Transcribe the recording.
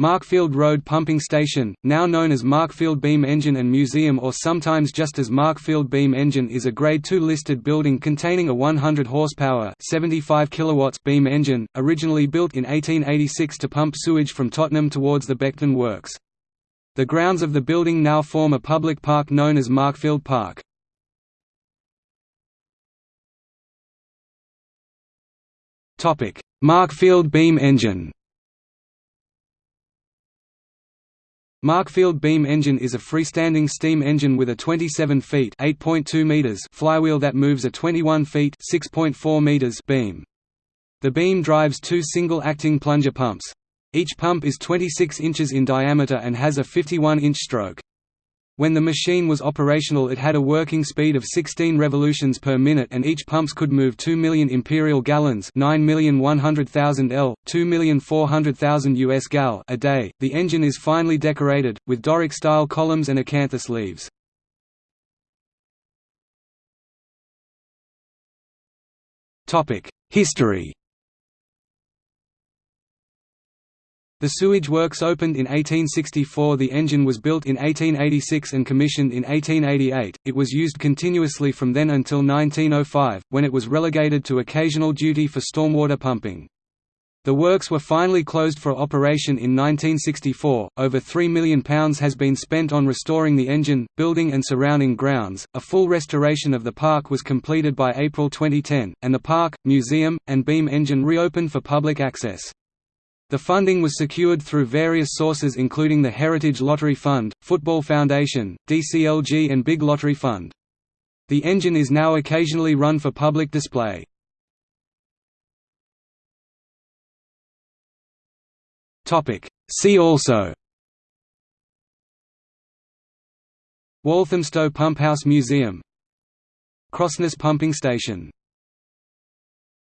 Markfield Road Pumping Station, now known as Markfield Beam Engine and Museum or sometimes just as Markfield Beam Engine is a Grade II listed building containing a 100 horsepower 75 kilowatts beam engine, originally built in 1886 to pump sewage from Tottenham towards the Beckton Works. The grounds of the building now form a public park known as Markfield Park. Markfield Beam Engine Markfield beam engine is a freestanding steam engine with a 27 feet (8.2 meters) flywheel that moves a 21 feet (6.4 meters) beam. The beam drives two single-acting plunger pumps. Each pump is 26 inches in diameter and has a 51-inch stroke. When the machine was operational it had a working speed of 16 revolutions per minute and each pumps could move 2 million imperial gallons 9,100,000 L, 2,400,000 US gal a day. The engine is finely decorated, with Doric-style columns and acanthus leaves. History The sewage works opened in 1864 The engine was built in 1886 and commissioned in 1888, it was used continuously from then until 1905, when it was relegated to occasional duty for stormwater pumping. The works were finally closed for operation in 1964. Over £3 million has been spent on restoring the engine, building, and surrounding grounds. A full restoration of the park was completed by April 2010, and the park, museum, and beam engine reopened for public access. The funding was secured through various sources including the Heritage Lottery Fund, Football Foundation, DCLG and Big Lottery Fund. The engine is now occasionally run for public display. See also Walthamstow Pumphouse Museum Crossness Pumping Station